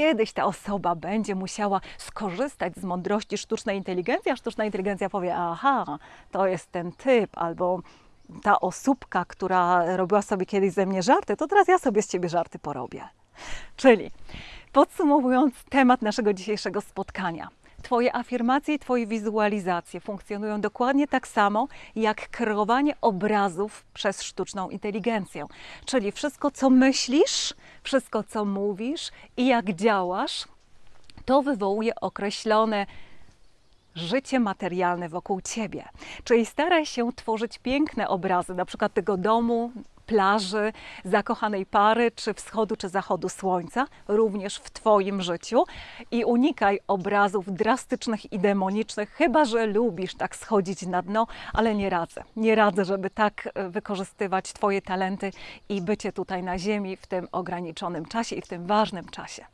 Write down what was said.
Kiedyś ta osoba będzie musiała skorzystać z mądrości sztucznej inteligencji, a sztuczna inteligencja powie: Aha, to jest ten typ, albo ta osóbka, która robiła sobie kiedyś ze mnie żarty, to teraz ja sobie z ciebie żarty porobię. Czyli podsumowując temat naszego dzisiejszego spotkania. Twoje afirmacje i Twoje wizualizacje funkcjonują dokładnie tak samo jak kreowanie obrazów przez sztuczną inteligencję. Czyli wszystko, co myślisz, wszystko, co mówisz i jak działasz, to wywołuje określone życie materialne wokół ciebie. Czyli staraj się tworzyć piękne obrazy, na przykład tego domu, plaży, zakochanej pary, czy wschodu, czy zachodu słońca, również w Twoim życiu. I unikaj obrazów drastycznych i demonicznych, chyba że lubisz tak schodzić na dno, ale nie radzę. Nie radzę, żeby tak e, wykorzystywać Twoje talenty i bycie tutaj na Ziemi w tym ograniczonym czasie i w tym ważnym czasie.